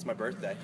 It's my birthday.